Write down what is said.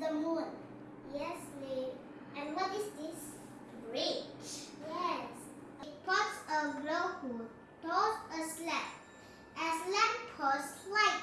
the moon. Yes, Lee. And what is this? Bridge. Yes. It puts a glow hood, toss a slab. As lamp post light.